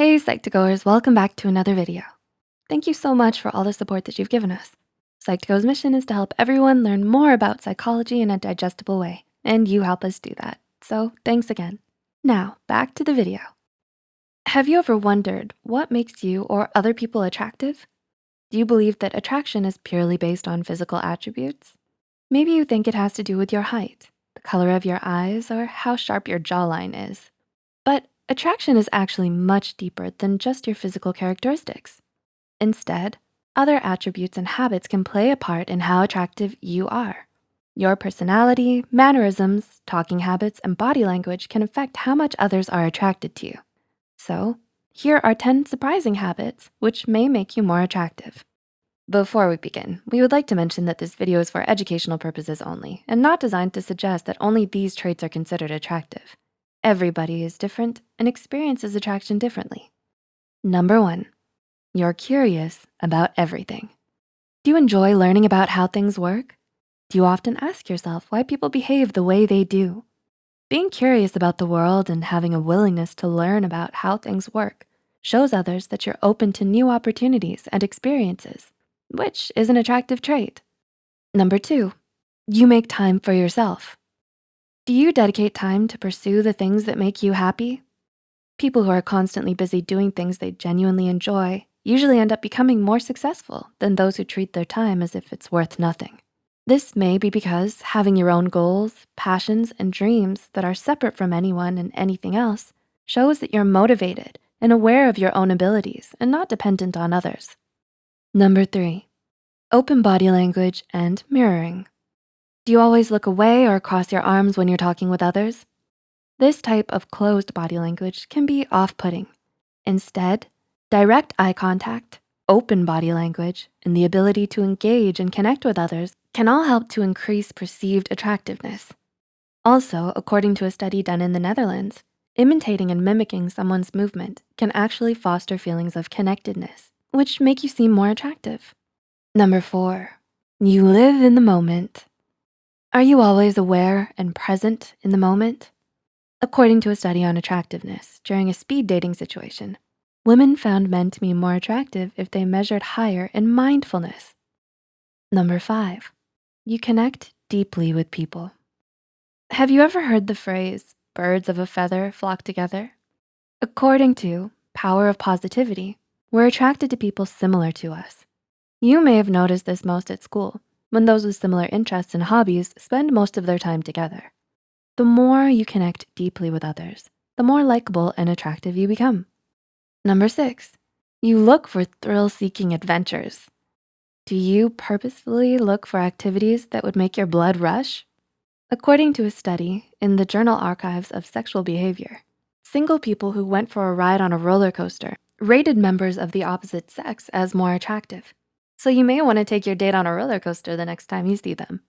Hey, Psych2Goers, welcome back to another video. Thank you so much for all the support that you've given us. Psych2Go's mission is to help everyone learn more about psychology in a digestible way, and you help us do that. So thanks again. Now, back to the video. Have you ever wondered what makes you or other people attractive? Do you believe that attraction is purely based on physical attributes? Maybe you think it has to do with your height, the color of your eyes, or how sharp your jawline is. But attraction is actually much deeper than just your physical characteristics. Instead, other attributes and habits can play a part in how attractive you are. Your personality, mannerisms, talking habits, and body language can affect how much others are attracted to you. So here are 10 surprising habits which may make you more attractive. Before we begin, we would like to mention that this video is for educational purposes only and not designed to suggest that only these traits are considered attractive. Everybody is different and experiences attraction differently. Number one, you're curious about everything. Do you enjoy learning about how things work? Do you often ask yourself why people behave the way they do? Being curious about the world and having a willingness to learn about how things work shows others that you're open to new opportunities and experiences, which is an attractive trait. Number two, you make time for yourself. Do you dedicate time to pursue the things that make you happy? People who are constantly busy doing things they genuinely enjoy usually end up becoming more successful than those who treat their time as if it's worth nothing. This may be because having your own goals, passions, and dreams that are separate from anyone and anything else shows that you're motivated and aware of your own abilities and not dependent on others. Number three, open body language and mirroring. Do you always look away or cross your arms when you're talking with others? This type of closed body language can be off-putting. Instead, direct eye contact, open body language, and the ability to engage and connect with others can all help to increase perceived attractiveness. Also, according to a study done in the Netherlands, imitating and mimicking someone's movement can actually foster feelings of connectedness, which make you seem more attractive. Number four, you live in the moment. Are you always aware and present in the moment? According to a study on attractiveness during a speed dating situation, women found men to be more attractive if they measured higher in mindfulness. Number five, you connect deeply with people. Have you ever heard the phrase, birds of a feather flock together? According to Power of Positivity, we're attracted to people similar to us. You may have noticed this most at school, when those with similar interests and hobbies spend most of their time together. The more you connect deeply with others, the more likable and attractive you become. Number six, you look for thrill-seeking adventures. Do you purposefully look for activities that would make your blood rush? According to a study in the Journal Archives of Sexual Behavior, single people who went for a ride on a roller coaster rated members of the opposite sex as more attractive. So you may wanna take your date on a roller coaster the next time you see them.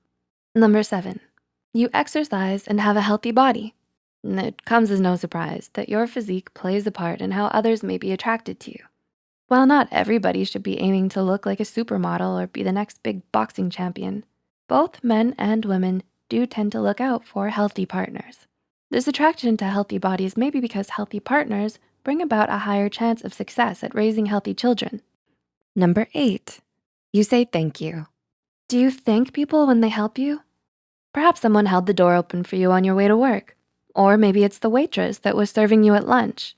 Number seven, you exercise and have a healthy body. It comes as no surprise that your physique plays a part in how others may be attracted to you. While not everybody should be aiming to look like a supermodel or be the next big boxing champion, both men and women do tend to look out for healthy partners. This attraction to healthy bodies may be because healthy partners bring about a higher chance of success at raising healthy children. Number eight, you say thank you. Do you thank people when they help you? Perhaps someone held the door open for you on your way to work, or maybe it's the waitress that was serving you at lunch.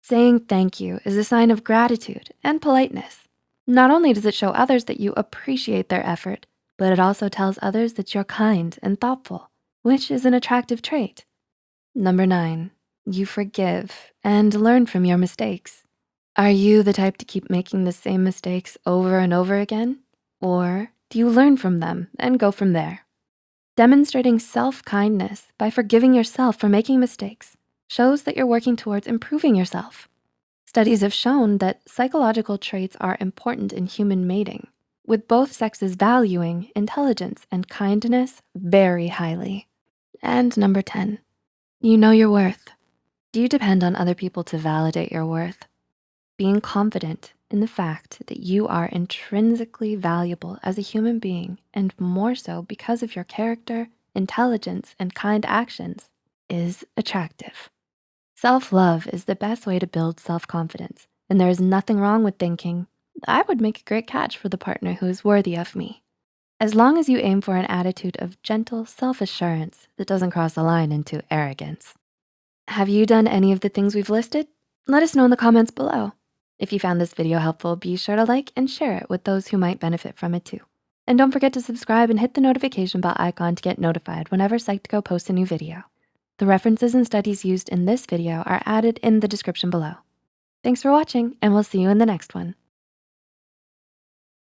Saying thank you is a sign of gratitude and politeness. Not only does it show others that you appreciate their effort, but it also tells others that you're kind and thoughtful, which is an attractive trait. Number nine, you forgive and learn from your mistakes. Are you the type to keep making the same mistakes over and over again? Or do you learn from them and go from there? Demonstrating self-kindness by forgiving yourself for making mistakes shows that you're working towards improving yourself. Studies have shown that psychological traits are important in human mating, with both sexes valuing intelligence and kindness very highly. And number 10, you know your worth. Do you depend on other people to validate your worth? Being confident in the fact that you are intrinsically valuable as a human being and more so because of your character, intelligence, and kind actions is attractive. Self-love is the best way to build self-confidence, and there is nothing wrong with thinking, I would make a great catch for the partner who is worthy of me. As long as you aim for an attitude of gentle self-assurance that doesn't cross the line into arrogance. Have you done any of the things we've listed? Let us know in the comments below. If you found this video helpful, be sure to like and share it with those who might benefit from it too. And don't forget to subscribe and hit the notification bell icon to get notified whenever Psych2Go posts a new video. The references and studies used in this video are added in the description below. Thanks for watching and we'll see you in the next one.